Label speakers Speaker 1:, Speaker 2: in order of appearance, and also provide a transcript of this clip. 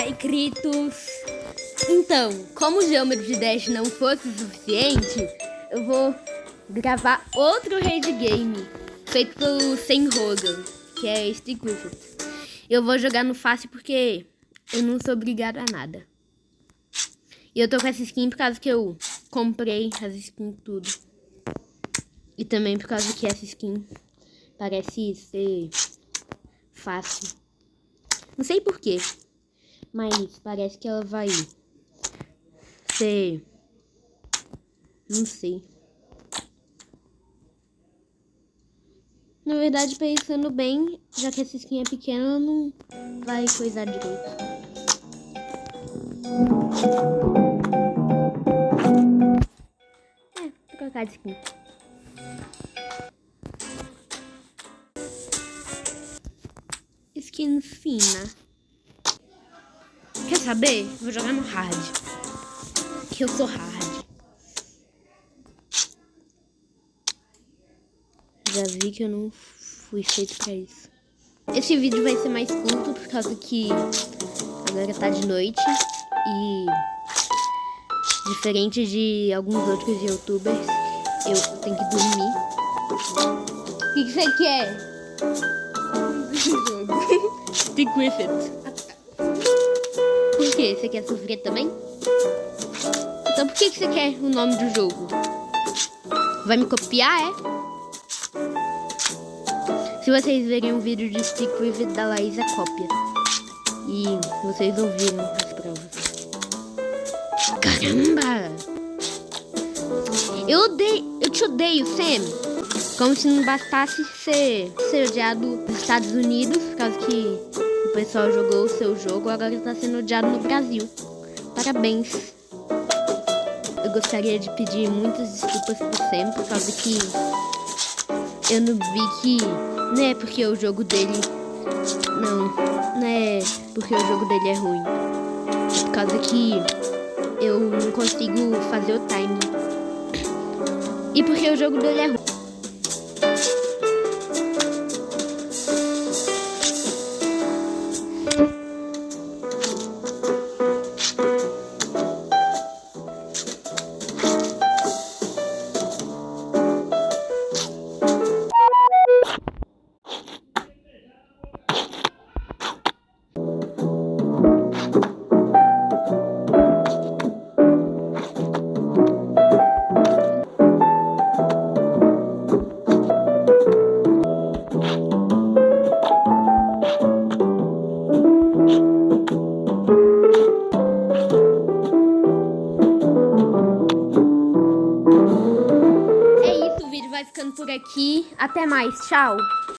Speaker 1: Ai. Então, como o Geometry de Dash não fosse o suficiente, eu vou gravar outro raid game feito pelo Sem Rogan, que é With It. Eu vou jogar no fácil porque eu não sou obrigado a nada. E eu tô com essa skin por causa que eu comprei as skins tudo. E também por causa que essa skin parece ser fácil. Não sei porquê. Mas parece que ela vai ser... Não sei. Na verdade, pensando bem, já que essa skin é pequena, não vai coisar direito. É, vou trocar de skin. Skin fina. Saber? Vou jogar no hard. Que eu sou hard. Já vi que eu não fui feito pra isso. Esse vídeo vai ser mais curto por causa que agora tá de noite e diferente de alguns outros youtubers, eu tenho que dormir. O que, você quer? Stick with it. Por quê? Você quer sofrer também? Então por que, você quer o nome do jogo? Vai me copiar, é? Se vocês verem um vídeo de Stick With It da Laísa, cópia. E vocês ouviram as provas. Caramba! Eu odeio, eu te odeio, Sam. Como se não bastasse ser, ser odiado nos Estados Unidos, por causa que o pessoal jogou o seu jogo, agora está sendo odiado no Brasil. Parabéns. Eu gostaria de pedir muitas desculpas por Sam, por causa que eu não vi que não é porque o jogo dele não, não é porque o jogo dele é ruim. É por causa que eu não consigo fazer o time. E porque o jogo dele é ruim. Vai ficando por aqui. Até mais, tchau!